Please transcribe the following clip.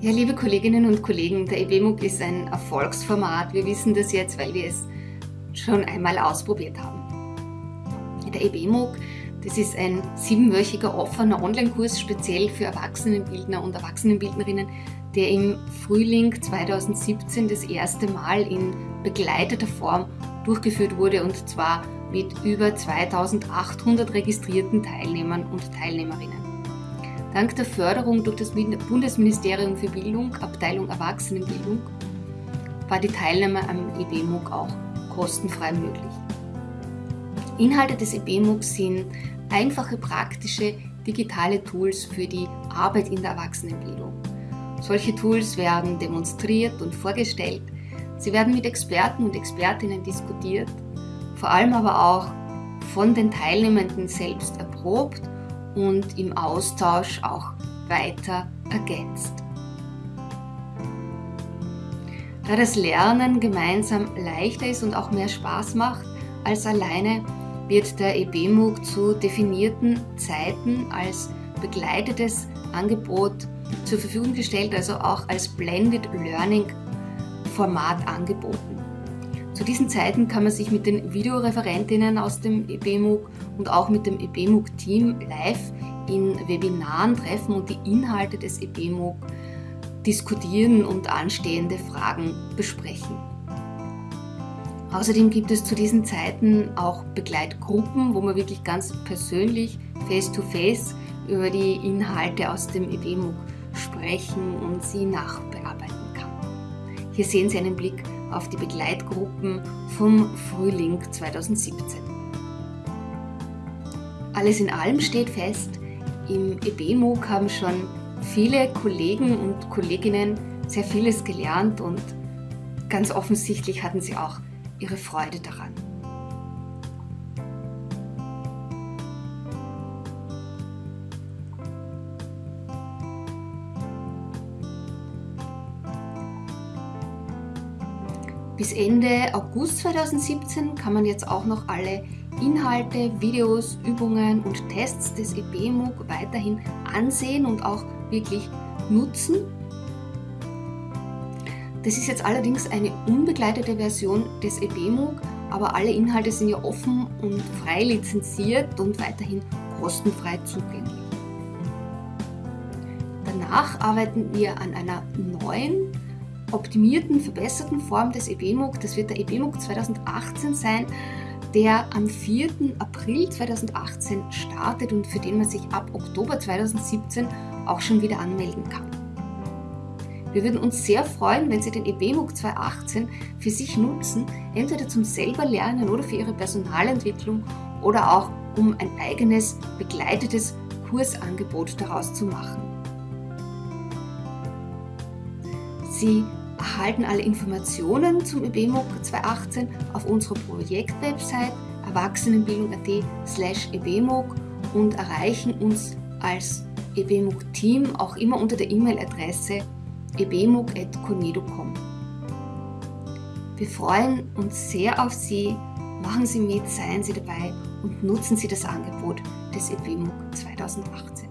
Ja, liebe Kolleginnen und Kollegen, der EBMUG ist ein Erfolgsformat. Wir wissen das jetzt, weil wir es schon einmal ausprobiert haben. Der EBMUG, das ist ein siebenwöchiger offener Online-Kurs speziell für Erwachsenenbildner und Erwachsenenbildnerinnen, der im Frühling 2017 das erste Mal in begleiteter Form durchgeführt wurde und zwar mit über 2800 registrierten Teilnehmern und Teilnehmerinnen. Dank der Förderung durch das Bundesministerium für Bildung, Abteilung Erwachsenenbildung, war die Teilnahme am EBMUG auch kostenfrei möglich. Inhalte des EBMUG sind einfache, praktische, digitale Tools für die Arbeit in der Erwachsenenbildung. Solche Tools werden demonstriert und vorgestellt, sie werden mit Experten und Expertinnen diskutiert, vor allem aber auch von den Teilnehmenden selbst erprobt und im Austausch auch weiter ergänzt. Da das Lernen gemeinsam leichter ist und auch mehr Spaß macht als alleine, wird der EBMUG zu definierten Zeiten als begleitetes Angebot zur Verfügung gestellt, also auch als Blended Learning Format angeboten. Zu diesen Zeiten kann man sich mit den Videoreferentinnen aus dem EBMUG und auch mit dem EBMUG-Team live in Webinaren treffen und die Inhalte des EBMUG diskutieren und anstehende Fragen besprechen. Außerdem gibt es zu diesen Zeiten auch Begleitgruppen, wo man wirklich ganz persönlich, face-to-face -face über die Inhalte aus dem EBMUG sprechen und sie nachbearbeiten kann. Hier sehen Sie einen Blick auf die Begleitgruppen vom Frühling 2017. Alles in allem steht fest, im EBMOOC haben schon viele Kollegen und Kolleginnen sehr vieles gelernt und ganz offensichtlich hatten sie auch ihre Freude daran. Bis Ende August 2017 kann man jetzt auch noch alle Inhalte, Videos, Übungen und Tests des EBMUG weiterhin ansehen und auch wirklich nutzen. Das ist jetzt allerdings eine unbegleitete Version des EBMUG, aber alle Inhalte sind ja offen und frei lizenziert und weiterhin kostenfrei zugänglich. Danach arbeiten wir an einer neuen optimierten, verbesserten Form des EBMUG. Das wird der EBMUG 2018 sein, der am 4. April 2018 startet und für den man sich ab Oktober 2017 auch schon wieder anmelden kann. Wir würden uns sehr freuen, wenn Sie den EBMUG 2018 für sich nutzen, entweder zum selber Lernen oder für Ihre Personalentwicklung oder auch um ein eigenes begleitetes Kursangebot daraus zu machen. Sie erhalten alle Informationen zum EBMUG 2018 auf unserer Projektwebsite erwachsenenbildung.at slash ebmug und erreichen uns als EBMUG-Team auch immer unter der E-Mail-Adresse ebmug.conedo.com. Wir freuen uns sehr auf Sie, machen Sie mit, seien Sie dabei und nutzen Sie das Angebot des EBMUG 2018.